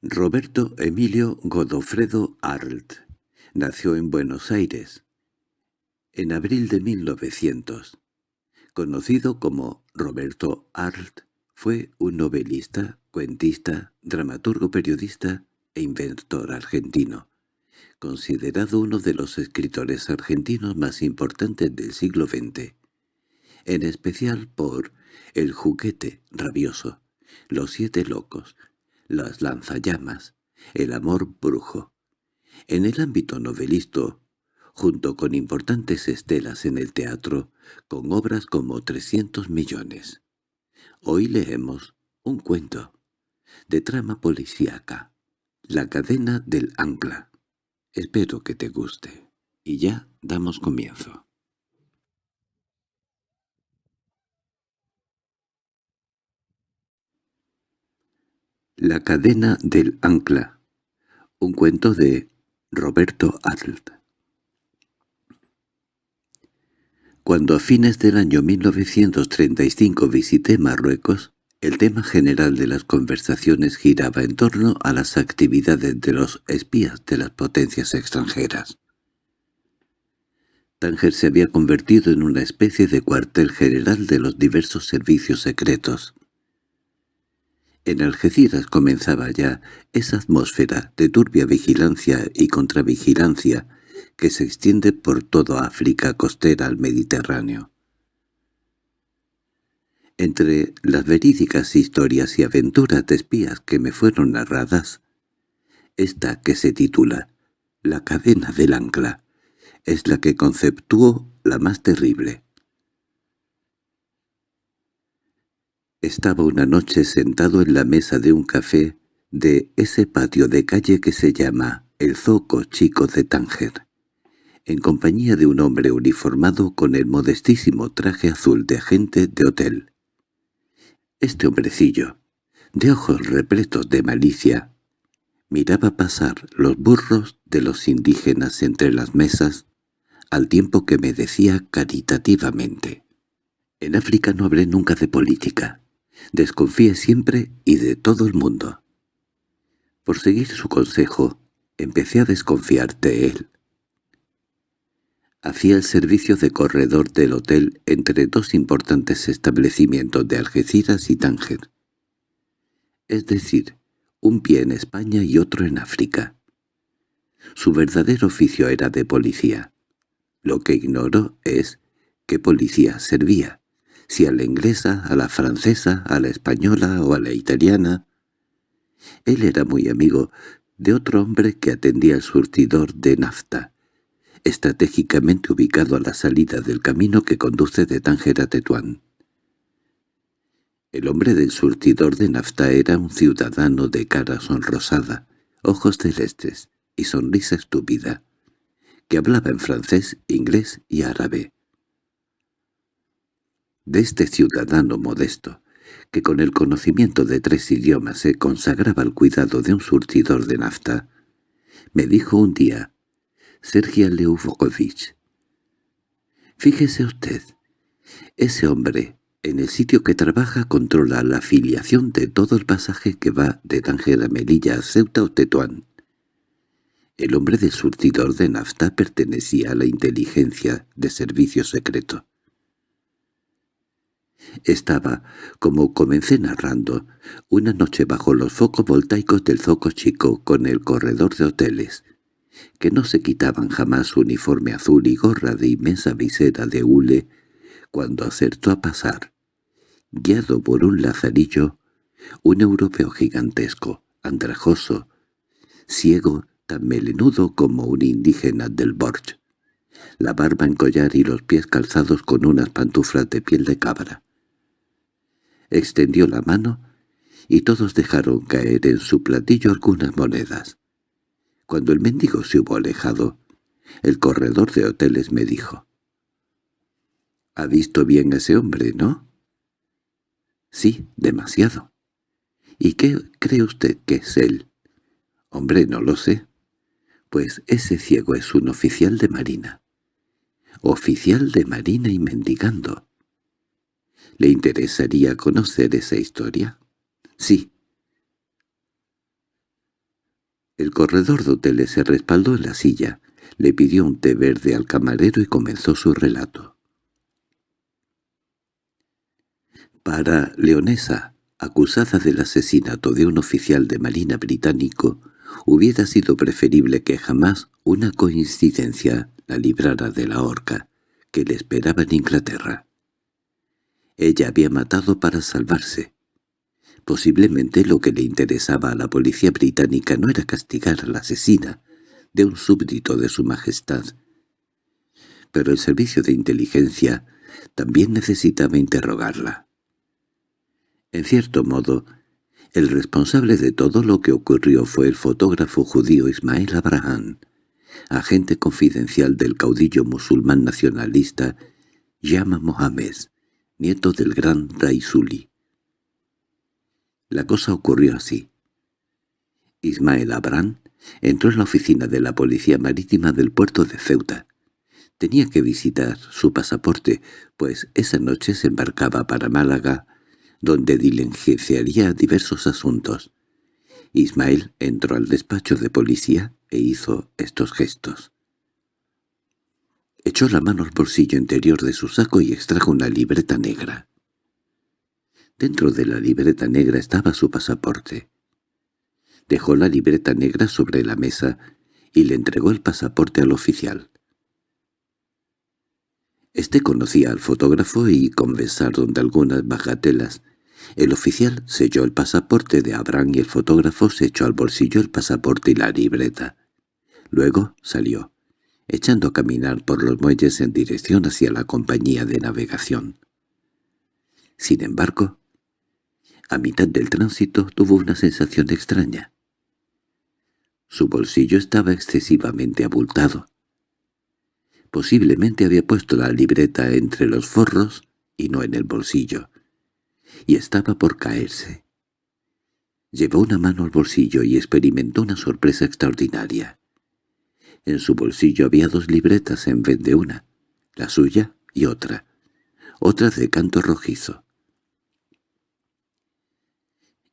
Roberto Emilio Godofredo Arlt nació en Buenos Aires en abril de 1900. Conocido como Roberto Arlt, fue un novelista, cuentista, dramaturgo periodista e inventor argentino, considerado uno de los escritores argentinos más importantes del siglo XX, en especial por El juguete rabioso, Los siete locos, Las lanzallamas, El amor brujo. En el ámbito novelístico, junto con importantes estelas en el teatro, con obras como 300 millones. Hoy leemos un cuento de trama policíaca, La cadena del ancla. Espero que te guste. Y ya damos comienzo. La cadena del ancla. Un cuento de Roberto Adlt. Cuando a fines del año 1935 visité Marruecos, el tema general de las conversaciones giraba en torno a las actividades de los espías de las potencias extranjeras. Tánger se había convertido en una especie de cuartel general de los diversos servicios secretos. En Algeciras comenzaba ya esa atmósfera de turbia vigilancia y contravigilancia que se extiende por toda África costera al Mediterráneo. Entre las verídicas historias y aventuras de espías que me fueron narradas, esta que se titula La cadena del ancla es la que conceptuó la más terrible. Estaba una noche sentado en la mesa de un café de ese patio de calle que se llama el Zoco Chico de Tánger en compañía de un hombre uniformado con el modestísimo traje azul de agente de hotel. Este hombrecillo, de ojos repletos de malicia, miraba pasar los burros de los indígenas entre las mesas, al tiempo que me decía caritativamente, «En África no hablé nunca de política. Desconfíe siempre y de todo el mundo». Por seguir su consejo, empecé a desconfiar de él. Hacía el servicio de corredor del hotel entre dos importantes establecimientos de Algeciras y Tánger. Es decir, un pie en España y otro en África. Su verdadero oficio era de policía. Lo que ignoró es qué policía servía, si a la inglesa, a la francesa, a la española o a la italiana. Él era muy amigo de otro hombre que atendía el surtidor de nafta, estratégicamente ubicado a la salida del camino que conduce de Tánger a Tetuán. El hombre del surtidor de nafta era un ciudadano de cara sonrosada, ojos celestes y sonrisa estúpida, que hablaba en francés, inglés y árabe. De este ciudadano modesto, que con el conocimiento de tres idiomas se consagraba al cuidado de un surtidor de nafta, me dijo un día, Sergio Leufovich. Fíjese usted, ese hombre en el sitio que trabaja controla la afiliación de todo el pasaje que va de Tánger a Melilla a Ceuta o Tetuán. El hombre del surtidor de nafta pertenecía a la inteligencia de servicio secreto. Estaba, como comencé narrando, una noche bajo los focos voltaicos del Zoco Chico con el corredor de hoteles, que no se quitaban jamás su uniforme azul y gorra de inmensa visera de hule, cuando acertó a pasar, guiado por un lazarillo, un europeo gigantesco, andrajoso, ciego, tan melenudo como un indígena del Borch, la barba en collar y los pies calzados con unas pantuflas de piel de cabra. Extendió la mano y todos dejaron caer en su platillo algunas monedas. Cuando el mendigo se hubo alejado, el corredor de hoteles me dijo, «¿Ha visto bien a ese hombre, no?» «Sí, demasiado». «¿Y qué cree usted que es él?» «Hombre, no lo sé». «Pues ese ciego es un oficial de marina». «Oficial de marina y mendigando». ¿Le interesaría conocer esa historia? Sí, El corredor de hoteles se respaldó en la silla, le pidió un té verde al camarero y comenzó su relato. Para Leonesa, acusada del asesinato de un oficial de marina británico, hubiera sido preferible que jamás una coincidencia la librara de la horca que le esperaba en Inglaterra. Ella había matado para salvarse. Posiblemente lo que le interesaba a la policía británica no era castigar a la asesina de un súbdito de su majestad. Pero el servicio de inteligencia también necesitaba interrogarla. En cierto modo, el responsable de todo lo que ocurrió fue el fotógrafo judío Ismael Abraham, agente confidencial del caudillo musulmán nacionalista Yama Mohamed, nieto del gran Raisuli. La cosa ocurrió así. Ismael Abraham entró en la oficina de la Policía Marítima del puerto de Ceuta. Tenía que visitar su pasaporte, pues esa noche se embarcaba para Málaga donde diligenciaría diversos asuntos. Ismael entró al despacho de policía e hizo estos gestos. Echó la mano al bolsillo interior de su saco y extrajo una libreta negra. Dentro de la libreta negra estaba su pasaporte. Dejó la libreta negra sobre la mesa y le entregó el pasaporte al oficial. Este conocía al fotógrafo y conversaron de algunas bagatelas. El oficial selló el pasaporte de Abraham y el fotógrafo se echó al bolsillo el pasaporte y la libreta. Luego salió, echando a caminar por los muelles en dirección hacia la compañía de navegación. Sin embargo, a mitad del tránsito tuvo una sensación extraña. Su bolsillo estaba excesivamente abultado. Posiblemente había puesto la libreta entre los forros y no en el bolsillo, y estaba por caerse. Llevó una mano al bolsillo y experimentó una sorpresa extraordinaria. En su bolsillo había dos libretas en vez de una, la suya y otra, otra de canto rojizo.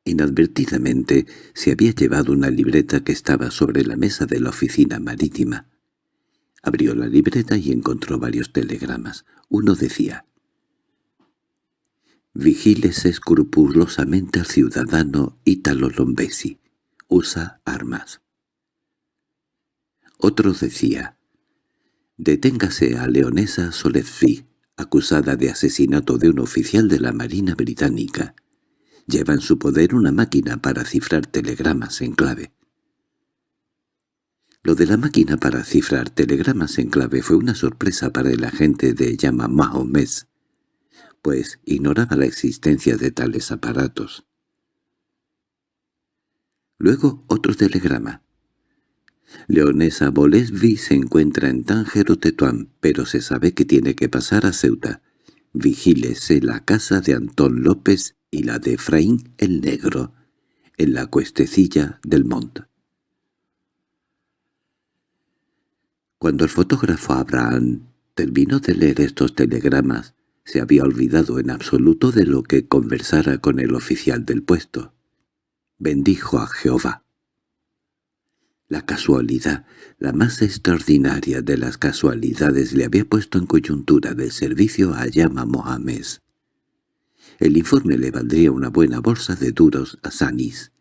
Inadvertidamente se había llevado una libreta que estaba sobre la mesa de la oficina marítima. Abrió la libreta y encontró varios telegramas. Uno decía «Vigílese escrupulosamente al ciudadano Italo Lombesi. Usa armas». Otro decía «Deténgase a Leonesa Solezfi, acusada de asesinato de un oficial de la Marina Británica. Lleva en su poder una máquina para cifrar telegramas en clave. Lo de la máquina para cifrar telegramas en clave fue una sorpresa para el agente de llama Mahomet, pues ignoraba la existencia de tales aparatos. Luego otro telegrama. Leonesa Bolesvi se encuentra en Tánger o Tetuán, pero se sabe que tiene que pasar a Ceuta. Vigílese la casa de Antón López y la de Efraín el Negro, en la cuestecilla del Monte. Cuando el fotógrafo Abraham terminó de leer estos telegramas, se había olvidado en absoluto de lo que conversara con el oficial del puesto. Bendijo a Jehová. La casualidad, la más extraordinaria de las casualidades, le había puesto en coyuntura del servicio a Yama Mohamed. El informe le valdría una buena bolsa de duros a Sanis,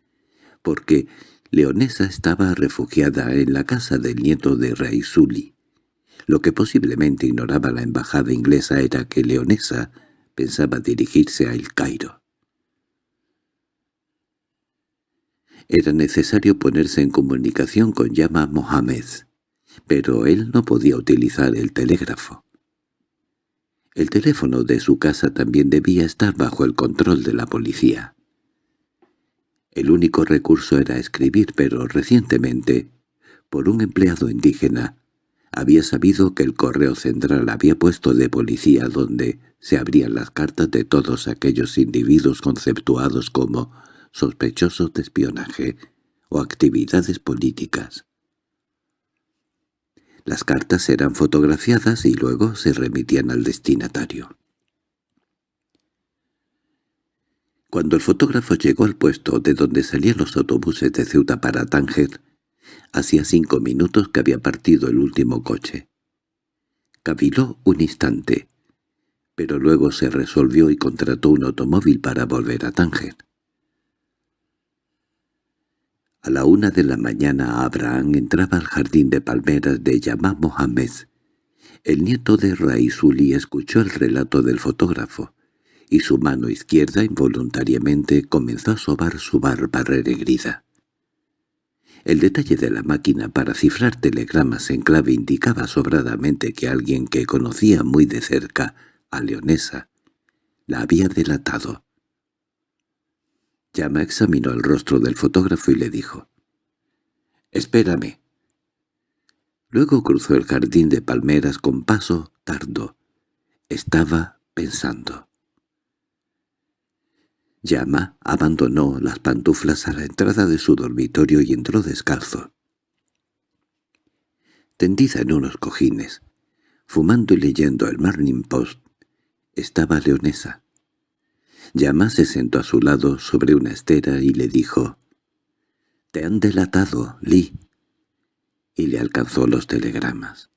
porque Leonesa estaba refugiada en la casa del nieto de Raisuli. Lo que posiblemente ignoraba la embajada inglesa era que Leonesa pensaba dirigirse a El Cairo. Era necesario ponerse en comunicación con Yama Mohamed, pero él no podía utilizar el telégrafo. El teléfono de su casa también debía estar bajo el control de la policía. El único recurso era escribir, pero recientemente, por un empleado indígena, había sabido que el correo central había puesto de policía donde se abrían las cartas de todos aquellos individuos conceptuados como sospechosos de espionaje o actividades políticas. Las cartas eran fotografiadas y luego se remitían al destinatario. Cuando el fotógrafo llegó al puesto de donde salían los autobuses de Ceuta para Tánger, Hacía cinco minutos que había partido el último coche. Caviló un instante, pero luego se resolvió y contrató un automóvil para volver a Tánger. A la una de la mañana Abraham entraba al jardín de palmeras de Yamá Mohamed. El nieto de Raizuli escuchó el relato del fotógrafo, y su mano izquierda involuntariamente comenzó a sobar su barba renegrida. El detalle de la máquina para cifrar telegramas en clave indicaba sobradamente que alguien que conocía muy de cerca a Leonesa la había delatado. Llama examinó el rostro del fotógrafo y le dijo, «Espérame». Luego cruzó el jardín de palmeras con paso tardo. Estaba pensando. Llama abandonó las pantuflas a la entrada de su dormitorio y entró descalzo. Tendida en unos cojines, fumando y leyendo el Morning Post, estaba Leonesa. Llama se sentó a su lado sobre una estera y le dijo, «Te han delatado, Lee», y le alcanzó los telegramas.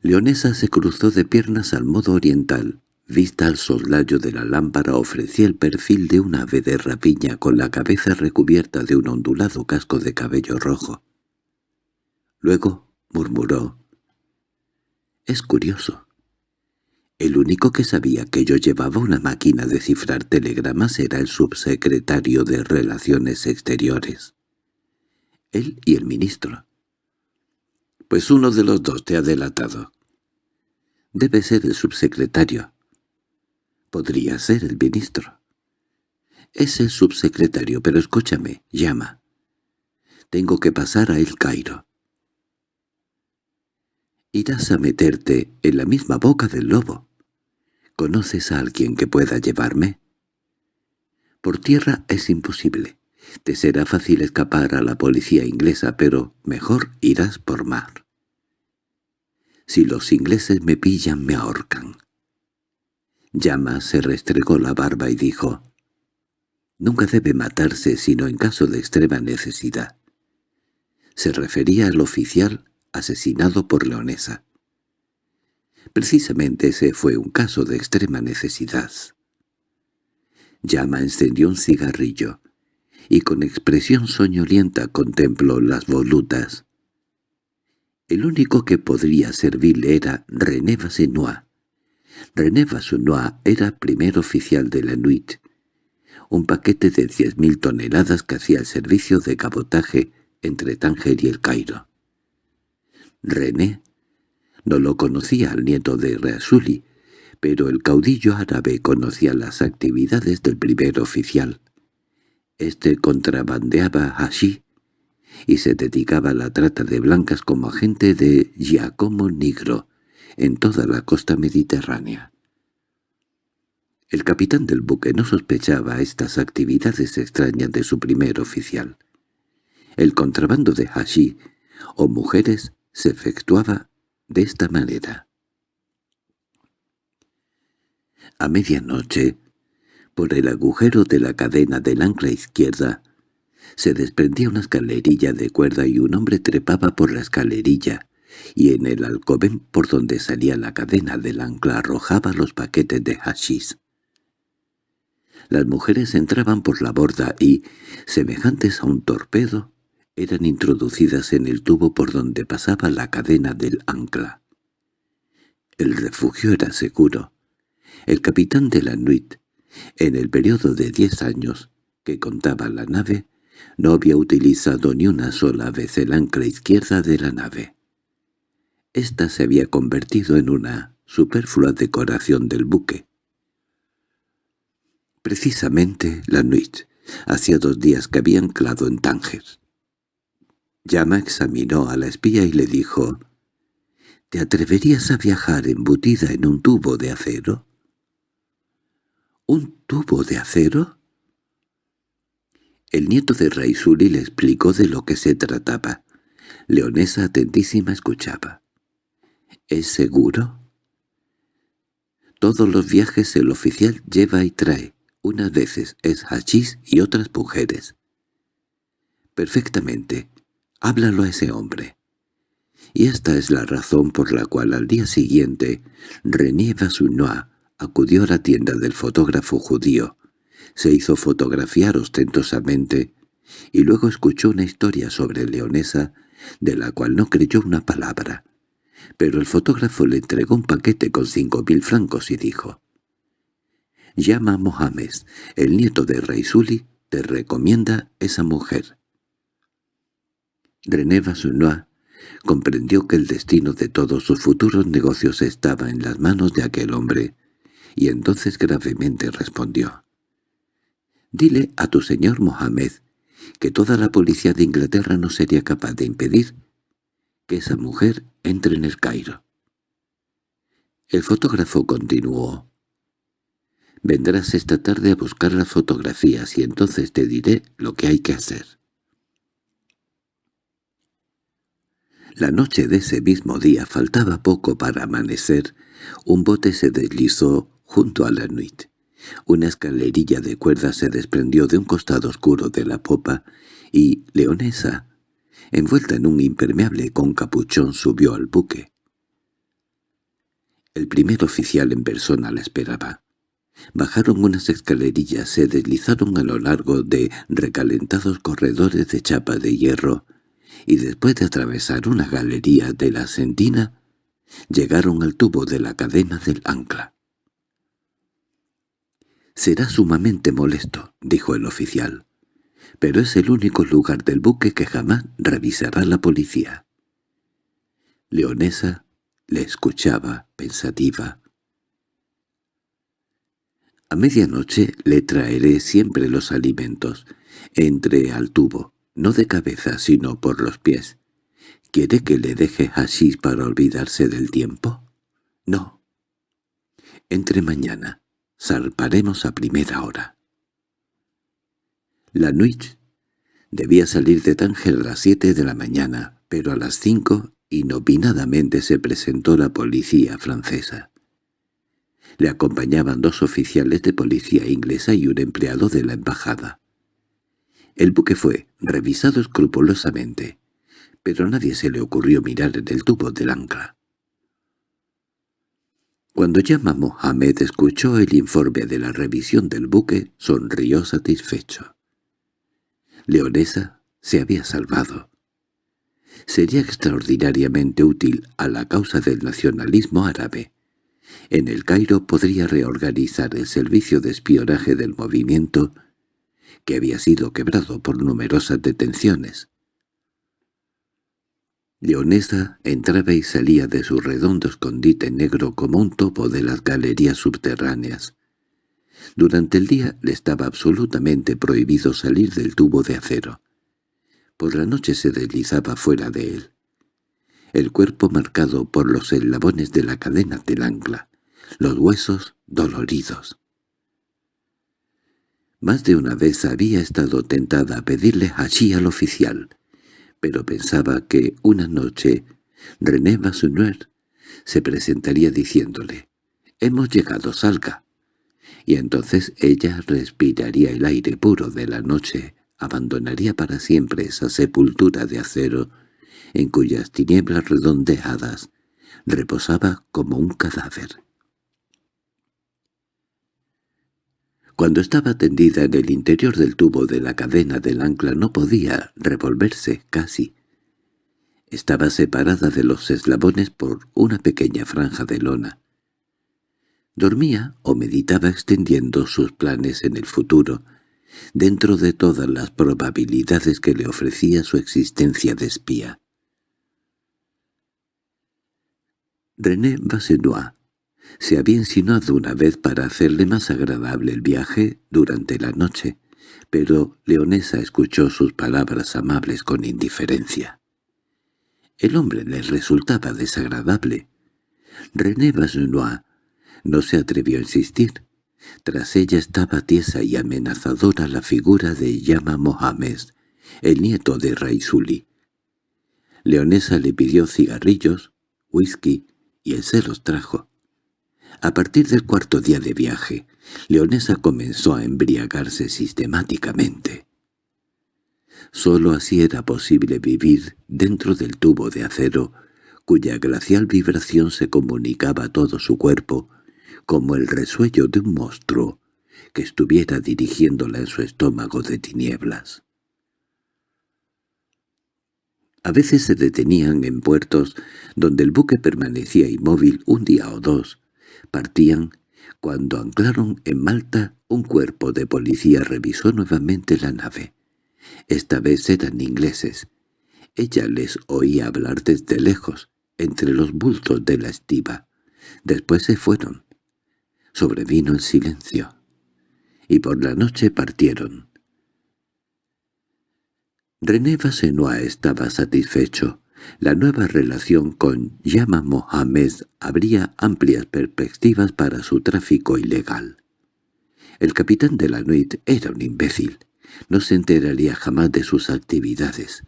Leonesa se cruzó de piernas al modo oriental. Vista al soslayo de la lámpara ofrecía el perfil de un ave de rapiña con la cabeza recubierta de un ondulado casco de cabello rojo. Luego murmuró, «Es curioso. El único que sabía que yo llevaba una máquina de cifrar telegramas era el subsecretario de Relaciones Exteriores. Él y el ministro. Pues uno de los dos te ha delatado. Debe ser el subsecretario. Podría ser el ministro. Es el subsecretario, pero escúchame, llama. Tengo que pasar a El Cairo. Irás a meterte en la misma boca del lobo. ¿Conoces a alguien que pueda llevarme? Por tierra es imposible. Te será fácil escapar a la policía inglesa, pero mejor irás por mar. Si los ingleses me pillan, me ahorcan. Llama se restregó la barba y dijo, «Nunca debe matarse sino en caso de extrema necesidad». Se refería al oficial asesinado por Leonesa. Precisamente ese fue un caso de extrema necesidad. Llama encendió un cigarrillo, y con expresión soñolienta contempló las volutas. El único que podría servirle era René Vasenois. René Vasenois era primer oficial de la Nuit, un paquete de diez mil toneladas que hacía el servicio de cabotaje entre Tánger y el Cairo. René no lo conocía al nieto de Reasuli, pero el caudillo árabe conocía las actividades del primer oficial. Este contrabandeaba allí y se dedicaba a la trata de blancas como agente de Giacomo Nigro en toda la costa mediterránea. El capitán del buque no sospechaba estas actividades extrañas de su primer oficial. El contrabando de hashí o mujeres se efectuaba de esta manera. A medianoche, por el agujero de la cadena del ancla izquierda, se desprendía una escalerilla de cuerda y un hombre trepaba por la escalerilla, y en el alcobén por donde salía la cadena del ancla arrojaba los paquetes de hashis. Las mujeres entraban por la borda y, semejantes a un torpedo, eran introducidas en el tubo por donde pasaba la cadena del ancla. El refugio era seguro. El capitán de la Nuit, en el periodo de diez años que contaba la nave, no había utilizado ni una sola vez el ancla izquierda de la nave. Esta se había convertido en una superflua decoración del buque. Precisamente la Nuit, hacía dos días que había anclado en Tánger. Llama examinó a la espía y le dijo, «¿Te atreverías a viajar embutida en un tubo de acero?» «¿Un tubo de acero?» El nieto de Raisuli le explicó de lo que se trataba. Leonesa atentísima escuchaba. «¿Es seguro?» Todos los viajes el oficial lleva y trae. Unas veces es hachís y otras mujeres —Perfectamente. Háblalo a ese hombre. Y esta es la razón por la cual al día siguiente René Vasounois acudió a la tienda del fotógrafo judío, se hizo fotografiar ostentosamente y luego escuchó una historia sobre Leonesa de la cual no creyó una palabra. Pero el fotógrafo le entregó un paquete con cinco mil francos y dijo «Llama a Mohamed, el nieto de Raisuli, te recomienda esa mujer». René Vasounois comprendió que el destino de todos sus futuros negocios estaba en las manos de aquel hombre, y entonces gravemente respondió. «Dile a tu señor Mohamed que toda la policía de Inglaterra no sería capaz de impedir que esa mujer entre en el Cairo». El fotógrafo continuó. «Vendrás esta tarde a buscar las fotografías y entonces te diré lo que hay que hacer». La noche de ese mismo día faltaba poco para amanecer. Un bote se deslizó junto a la nuit. Una escalerilla de cuerda se desprendió de un costado oscuro de la popa y Leonesa, envuelta en un impermeable con capuchón, subió al buque. El primer oficial en persona la esperaba. Bajaron unas escalerillas, se deslizaron a lo largo de recalentados corredores de chapa de hierro, y después de atravesar una galería de la sentina, llegaron al tubo de la cadena del ancla. «Será sumamente molesto», dijo el oficial, «pero es el único lugar del buque que jamás revisará la policía». Leonesa le escuchaba, pensativa. «A medianoche le traeré siempre los alimentos. Entre al tubo no de cabeza sino por los pies. ¿Quiere que le deje así para olvidarse del tiempo? No. Entre mañana. Salparemos a primera hora. La nuit debía salir de Tánger a las siete de la mañana, pero a las cinco inopinadamente se presentó la policía francesa. Le acompañaban dos oficiales de policía inglesa y un empleado de la embajada. El buque fue revisado escrupulosamente, pero nadie se le ocurrió mirar en el tubo del ancla. Cuando Yama Mohamed escuchó el informe de la revisión del buque, sonrió satisfecho. Leonesa se había salvado. Sería extraordinariamente útil a la causa del nacionalismo árabe. En el Cairo podría reorganizar el servicio de espionaje del movimiento que había sido quebrado por numerosas detenciones. Leonesa entraba y salía de su redondo escondite negro como un topo de las galerías subterráneas. Durante el día le estaba absolutamente prohibido salir del tubo de acero. Por la noche se deslizaba fuera de él. El cuerpo marcado por los eslabones de la cadena del ancla, los huesos doloridos. Más de una vez había estado tentada a pedirle allí al oficial, pero pensaba que una noche René Vasounuer se presentaría diciéndole «Hemos llegado, salga». Y entonces ella respiraría el aire puro de la noche, abandonaría para siempre esa sepultura de acero en cuyas tinieblas redondeadas reposaba como un cadáver. Cuando estaba tendida en el interior del tubo de la cadena del ancla no podía revolverse casi. Estaba separada de los eslabones por una pequeña franja de lona. Dormía o meditaba extendiendo sus planes en el futuro, dentro de todas las probabilidades que le ofrecía su existencia de espía. René Bassenois se había insinuado una vez para hacerle más agradable el viaje durante la noche, pero Leonesa escuchó sus palabras amables con indiferencia. El hombre le resultaba desagradable. René Basnois no se atrevió a insistir. Tras ella estaba tiesa y amenazadora la figura de Yama Mohamed, el nieto de Raisuli. Leonesa le pidió cigarrillos, whisky, y él se los trajo. A partir del cuarto día de viaje, Leonesa comenzó a embriagarse sistemáticamente. Sólo así era posible vivir dentro del tubo de acero, cuya glacial vibración se comunicaba a todo su cuerpo, como el resuello de un monstruo que estuviera dirigiéndola en su estómago de tinieblas. A veces se detenían en puertos donde el buque permanecía inmóvil un día o dos. Partían. Cuando anclaron en Malta, un cuerpo de policía revisó nuevamente la nave. Esta vez eran ingleses. Ella les oía hablar desde lejos, entre los bultos de la estiva. Después se fueron. Sobrevino el silencio. Y por la noche partieron. René Basenois estaba satisfecho. La nueva relación con Yama Mohamed abría amplias perspectivas para su tráfico ilegal. El capitán de la Nuit era un imbécil. No se enteraría jamás de sus actividades.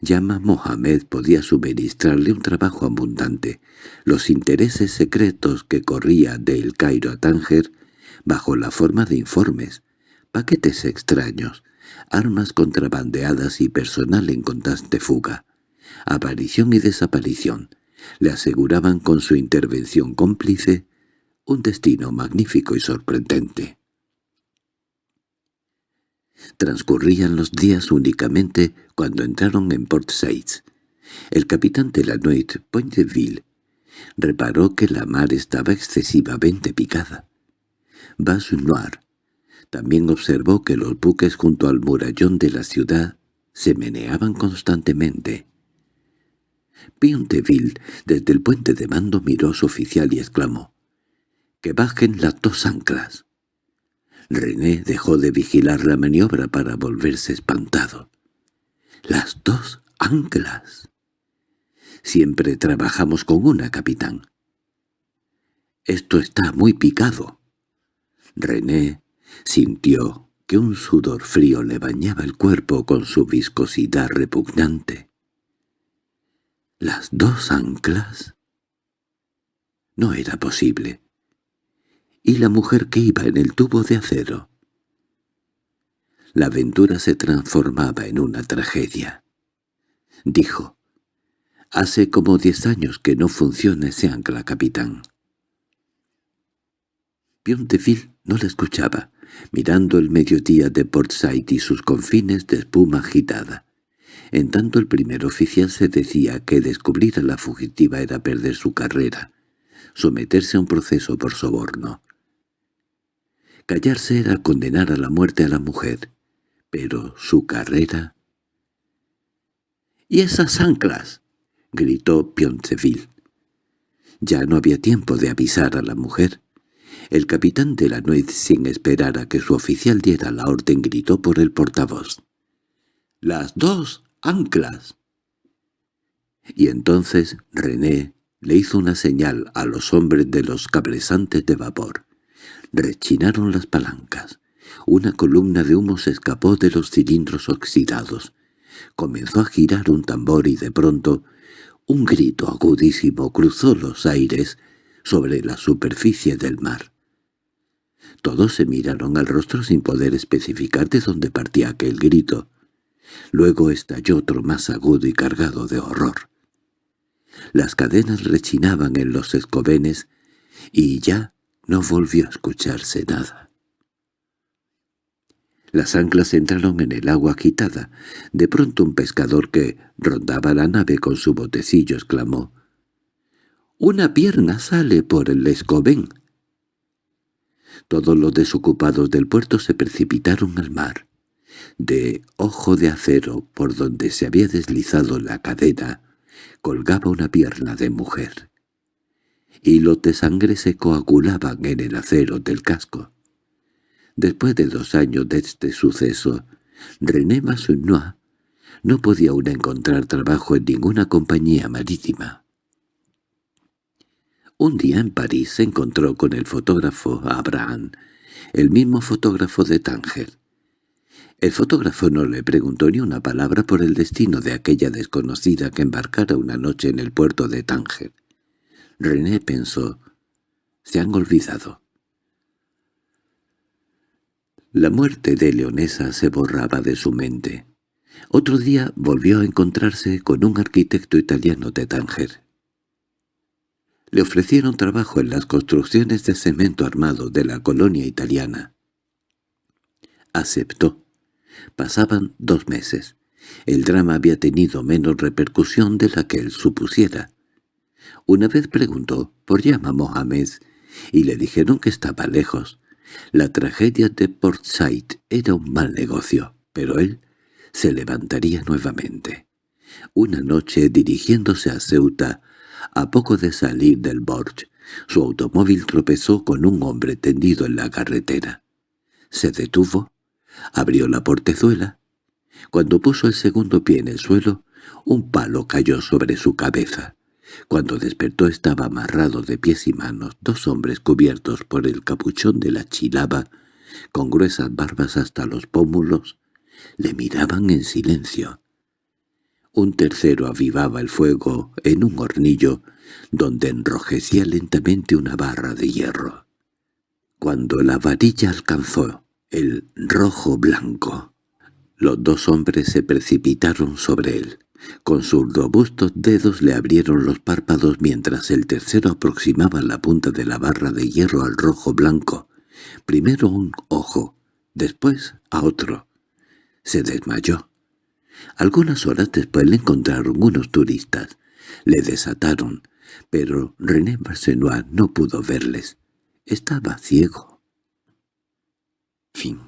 Yama Mohamed podía suministrarle un trabajo abundante. Los intereses secretos que corría de El Cairo a Tánger, bajo la forma de informes, paquetes extraños, armas contrabandeadas y personal en constante fuga, aparición y desaparición, le aseguraban con su intervención cómplice un destino magnífico y sorprendente. Transcurrían los días únicamente cuando entraron en Port Said. El capitán de la Nuit, Pointeville, reparó que la mar estaba excesivamente picada. Bas Noir también observó que los buques junto al murallón de la ciudad se meneaban constantemente. Pionteville, desde el puente de mando, miró a su oficial y exclamó, «¡Que bajen las dos anclas!». René dejó de vigilar la maniobra para volverse espantado. «¡Las dos anclas!». «Siempre trabajamos con una, capitán». «Esto está muy picado». René Sintió que un sudor frío le bañaba el cuerpo con su viscosidad repugnante. ¿Las dos anclas? No era posible. ¿Y la mujer que iba en el tubo de acero? La aventura se transformaba en una tragedia. Dijo, «Hace como diez años que no funciona ese ancla, capitán». Pionteville no le escuchaba mirando el mediodía de Port Said y sus confines de espuma agitada. En tanto el primer oficial se decía que descubrir a la fugitiva era perder su carrera, someterse a un proceso por soborno. Callarse era condenar a la muerte a la mujer, pero su carrera... —¡Y esas anclas! —gritó Pionceville. Ya no había tiempo de avisar a la mujer. El capitán de la nuez, sin esperar a que su oficial diera la orden, gritó por el portavoz. —¡Las dos anclas! Y entonces René le hizo una señal a los hombres de los cabresantes de vapor. Rechinaron las palancas. Una columna de humo se escapó de los cilindros oxidados. Comenzó a girar un tambor y de pronto un grito agudísimo cruzó los aires sobre la superficie del mar. Todos se miraron al rostro sin poder especificar de dónde partía aquel grito. Luego estalló otro más agudo y cargado de horror. Las cadenas rechinaban en los escobenes y ya no volvió a escucharse nada. Las anclas entraron en el agua agitada. De pronto un pescador que rondaba la nave con su botecillo exclamó «¡Una pierna sale por el escobén!» Todos los desocupados del puerto se precipitaron al mar. De ojo de acero por donde se había deslizado la cadena colgaba una pierna de mujer. Hilos de sangre se coagulaban en el acero del casco. Después de dos años de este suceso, René Massonois no podía aún encontrar trabajo en ninguna compañía marítima. Un día en París se encontró con el fotógrafo Abraham, el mismo fotógrafo de Tánger. El fotógrafo no le preguntó ni una palabra por el destino de aquella desconocida que embarcara una noche en el puerto de Tánger. René pensó, se han olvidado. La muerte de Leonesa se borraba de su mente. Otro día volvió a encontrarse con un arquitecto italiano de Tánger. Le ofrecieron trabajo en las construcciones de cemento armado de la colonia italiana. Aceptó. Pasaban dos meses. El drama había tenido menos repercusión de la que él supusiera. Una vez preguntó por llama Mohamed y le dijeron que estaba lejos. La tragedia de Port Said era un mal negocio, pero él se levantaría nuevamente. Una noche, dirigiéndose a Ceuta, a poco de salir del Borg, su automóvil tropezó con un hombre tendido en la carretera. Se detuvo, abrió la portezuela. Cuando puso el segundo pie en el suelo, un palo cayó sobre su cabeza. Cuando despertó estaba amarrado de pies y manos dos hombres cubiertos por el capuchón de la chilaba, con gruesas barbas hasta los pómulos, le miraban en silencio. Un tercero avivaba el fuego en un hornillo donde enrojecía lentamente una barra de hierro. Cuando la varilla alcanzó el rojo blanco, los dos hombres se precipitaron sobre él. Con sus robustos dedos le abrieron los párpados mientras el tercero aproximaba la punta de la barra de hierro al rojo blanco. Primero un ojo, después a otro. Se desmayó. Algunas horas después le encontraron unos turistas. Le desataron, pero René Barsenois no pudo verles. Estaba ciego. Fin